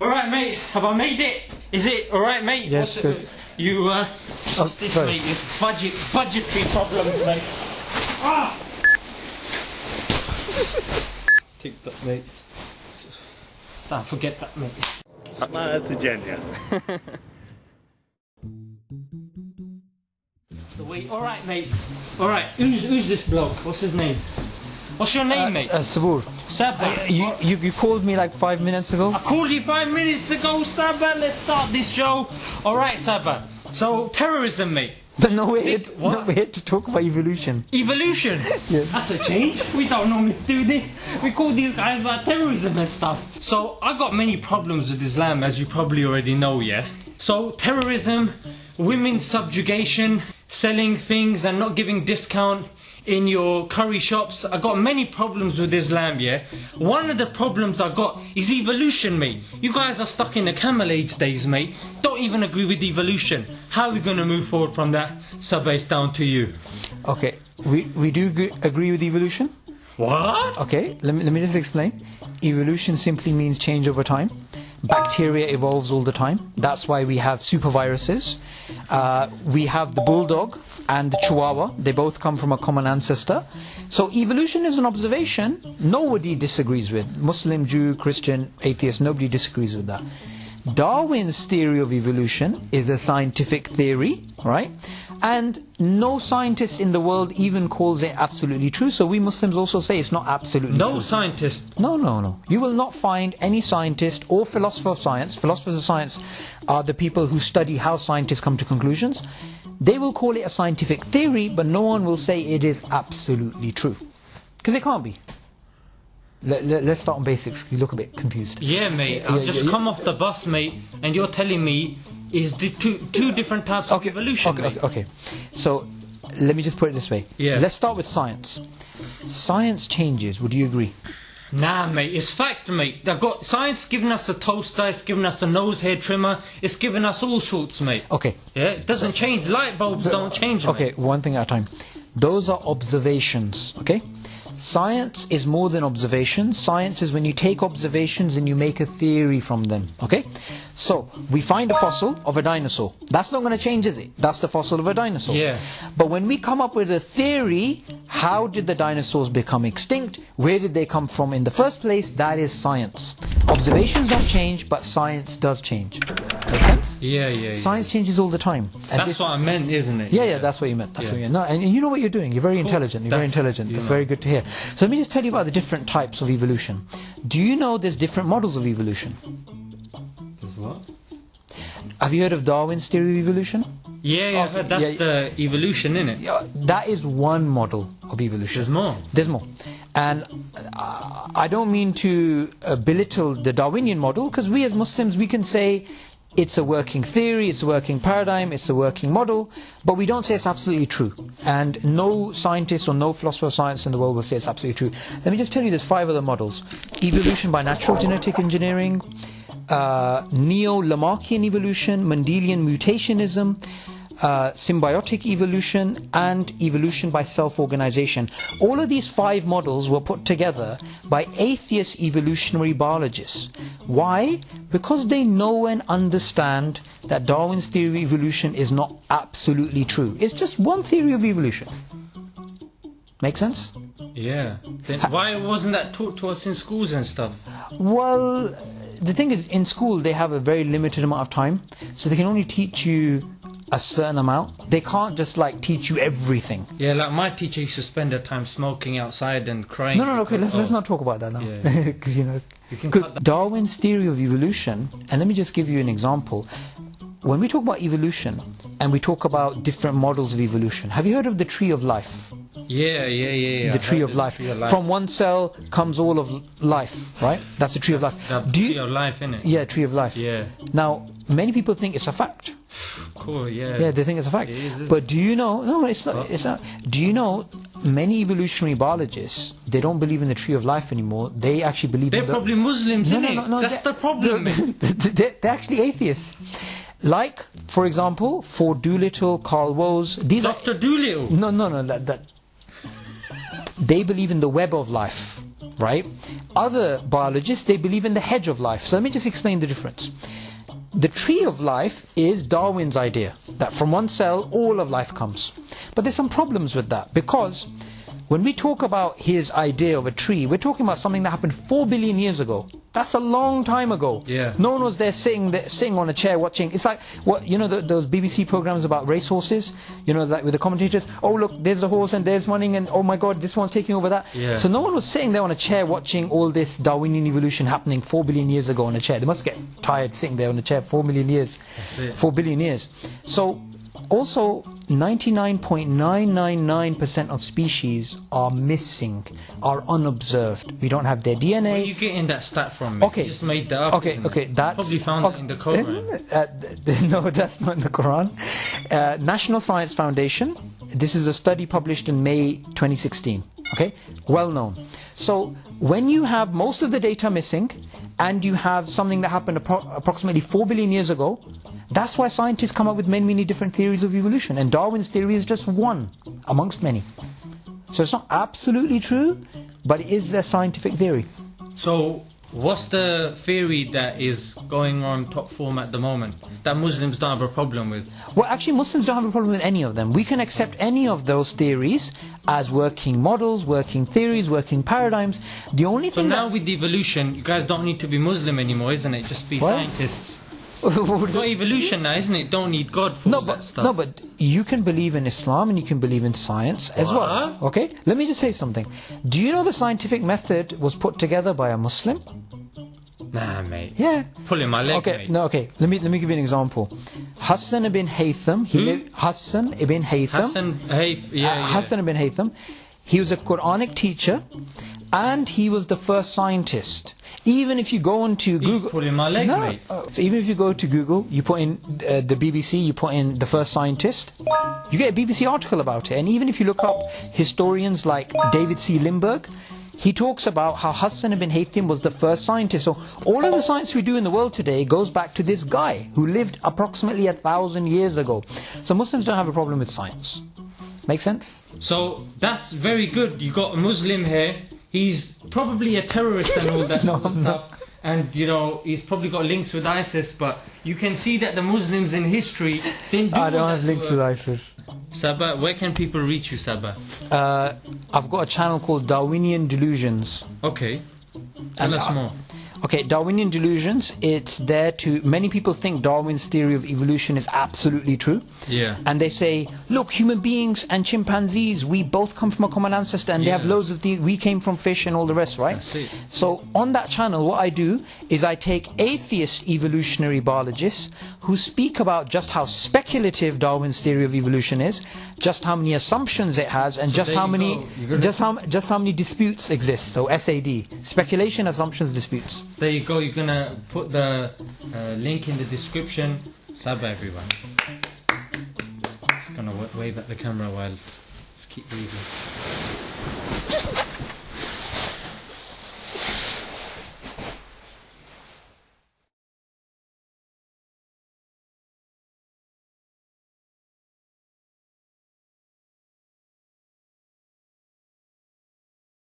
Alright, mate, have I made it? Is it alright, mate? Yes, What's good. It, you, uh, Oh, what's this, sorry. mate? It's budget, budgetary problems, mate. Ah! Keep that, mate. Don't forget that, mate. Smile to Jenya. The way, alright, mate. Alright, who's, who's this bloke? What's his name? What's your name, mate? Uh, Sabur, Sabah. you, you, you called me like five minutes ago? I called you five minutes ago, Sabah. Let's start this show. Alright, Sabah. So, terrorism, mate. But no, we're here, It- to, no, we're here to talk about evolution. Evolution. Yes. That's a change. We don't normally do this. We call these guys about terrorism and stuff. So I got many problems with Islam, as you probably already know, yeah. So terrorism, women's subjugation, selling things and not giving discount in your curry shops. I got many problems with Islam, yeah. One of the problems I got is evolution, mate. You guys are stuck in the camel age days, mate. Don't even agree with evolution. How are we gonna move forward from that? It's down to you. Okay, we, we do agree, agree with evolution? What? Okay, let me, let me just explain. Evolution simply means change over time. Bacteria evolves all the time. That's why we have superviruses. Uh, we have the bulldog and the chihuahua. They both come from a common ancestor. So evolution is an observation nobody disagrees with. Muslim, Jew, Christian, atheist, nobody disagrees with that. Darwin's theory of evolution is a scientific theory, right? And no scientist in the world even calls it absolutely true. So we Muslims also say it's not absolutely No true. scientist. No, no, no. You will not find any scientist or philosopher of science. Philosophers of science are the people who study how scientists come to conclusions. They will call it a scientific theory, but no one will say it is absolutely true. Because it can't be. Let, let, let's start on basics. You look a bit confused. Yeah, mate. Yeah, I've yeah, just yeah. come off the bus, mate, and you're telling me is the two two different types of evolution, okay, mate. okay, okay. So let me just put it this way. Yeah. Let's start with science. Science changes. Would you agree? Nah, mate. It's fact, mate. They've got science giving us a toaster. It's giving us a nose hair trimmer. It's giving us all sorts, mate. Okay. Yeah, it doesn't change. Light bulbs don't change, mate. Okay, one thing at a time. Those are observations, okay? Science is more than observations. Science is when you take observations and you make a theory from them, okay? So, we find a fossil of a dinosaur. That's not going to change, is it? That's the fossil of a dinosaur. Yeah. But when we come up with a theory, how did the dinosaurs become extinct? Where did they come from in the first place? That is science. Observations don't change, but science does change. Sense? Yeah, yeah. yeah. Science changes all the time. And That's what I meant, isn't it? yeah, yeah, that's what you meant. That's Yeah. what you meant. No, and, and you know what you're doing. You're very intelligent. You're very intelligent. It's know. very good to hear. So let me just tell you about the different types of evolution. Do you know there's different models of evolution? What? Have you heard of Darwin's theory of evolution? Yeah, yeah. Okay, That's yeah, the evolution, innit? Yeah, that is one model of evolution. There's more. There's more. And uh, I don't mean to uh, belittle the Darwinian model because we as Muslims we can say it's a working theory, it's a working paradigm, it's a working model, but we don't say it's absolutely true. And no scientist or no philosopher of science in the world will say it's absolutely true. Let me just tell you there's five other models. Evolution by natural genetic engineering, uh, neo-Lamarckian evolution, Mendelian mutationism, uh, symbiotic evolution and evolution by self-organization. All of these five models were put together by atheist evolutionary biologists. Why? Because they know and understand that Darwin's theory of evolution is not absolutely true. It's just one theory of evolution. Make sense? Yeah. Then why wasn't that taught to us in schools and stuff? Well, the thing is, in school they have a very limited amount of time, so they can only teach you a certain amount. They can't just like teach you everything. Yeah, like my teacher used to spend her time smoking outside and crying. No, no, no. Okay, let's Oh. let's not talk about that now, Yeah. you know, You. Darwin's theory of evolution. And let me just give you an example. When we talk about evolution and we talk about different models of evolution, have you heard of the tree of life? Yeah, yeah, yeah, yeah. the tree of life. Tree of life. From one cell comes all of life, right? That's the tree of life. the tree you? of life, innit? Yeah, tree of life. Yeah. Now, many people think it's a fact. Cool, yeah. Yeah, they think it's a fact. It but do you know? No, it's not. It's not. Hmm. Do you know? Many evolutionary biologists they don't believe in the tree of life anymore. They actually believe They're in the. probably Muslims, no, no, no, no, That's the problem. they're, they're actually atheists. Like, for example, Ford Doolittle, Carl Woese. These Dr. Doolittle. no, no, no. That, that they believe in the web of life. right? Other biologists, they believe in the hedge of life. So let me just explain the difference. The tree of life is Darwin's idea that from one cell all of life comes. But there's some problems with that because when we talk about his idea of a tree, we're talking about something that happened four billion years ago. That's a long time ago. Yeah. No one was there sitting, there, sitting on a chair watching. It's like what you know the, those BBC programs about racehorses. You know, like with the commentators. Oh look, there's a horse and there's running, and oh my God, this one's taking over that. Yeah. So no one was sitting there on a chair watching all this Darwinian evolution happening four billion years ago on a chair. They must get tired sitting there on a chair four million years, four billion years. So also 99.999% of species are missing, are unobserved. We don't have their DNA. Where are you getting that stat from? Okay. You just made that up. Okay, isn't it? okay, that's Probably found okay. that in the Quran. Uh, no, that's not in the Quran. Uh, National Science Foundation. This is a study published in May 2016. Okay, well known. So when you have most of the data missing, and you have something that happened appro- approximately four billion years ago, that's why scientists come up with many, many different theories of evolution. And Darwin's theory is just one amongst many. So it's not absolutely true, but it is a scientific theory. So, what's the theory that is going on top form at the moment that Muslims don't have a problem with? Well, actually, Muslims don't have a problem with any of them. We can accept any of those theories as working models, working theories, working paradigms. The only So thing now with evolution, you guys don't need to be Muslim anymore, isn't it? Just be What? scientists. It's evolution now, isn't it? Don't need God for no, all that but stuff. no, but you can believe in Islam and you can believe in science as well. Okay, let me just say something. Do you know the scientific method was put together by a Muslim? Nah, mate. Yeah. Pulling my leg, Okay, mate. no, okay. Let me let me give you an example. Hassan ibn Haytham. He Who? lived. Hassan ibn Haytham. Hassan, hey, yeah, Uh, yeah. Hassan ibn Haytham. He was a Quranic teacher, and he was the first scientist. Even if you go onto Google, pulling my leg, no, mate. uh, so even if you go to Google, you put in uh, the BBC, you put in the first scientist, you get a BBC article about it. And even if you look up historians like David C. Lindberg, he talks about how Hassan ibn Haytham was the first scientist. So all of the science we do in the world today goes back to this guy who lived approximately a thousand years ago. So Muslims don't have a problem with science. Make sense? So that's very good. You got a Muslim here. He's probably a terrorist and all that No, sort of stuff. And you know he's probably got links with ISIS, but you can see that the Muslims in history didn't do I don't have links with ISIS. Sabah, where can people reach you, Sabah? Uh, I've got a channel called Darwinian Delusions. Okay, tell And, us uh, more. Okay, Darwinian delusions, it's there to. Many people think Darwin's theory of evolution is absolutely true. Yeah. And they say, look, human beings and chimpanzees, we both come from a common ancestor and they have loads of these. We came from fish and all the rest, right? So on that channel, what I do is I take atheist evolutionary biologists who speak about just how speculative Darwin's theory of evolution is, just how many assumptions it has, and just how many, go. You're gonna- just how, just how many disputes exist. So SAD, speculation, assumptions, disputes. There you go. You're gonna put the uh, link in the description. Sabah, everyone. Just gonna wave at the camera while just keep reading.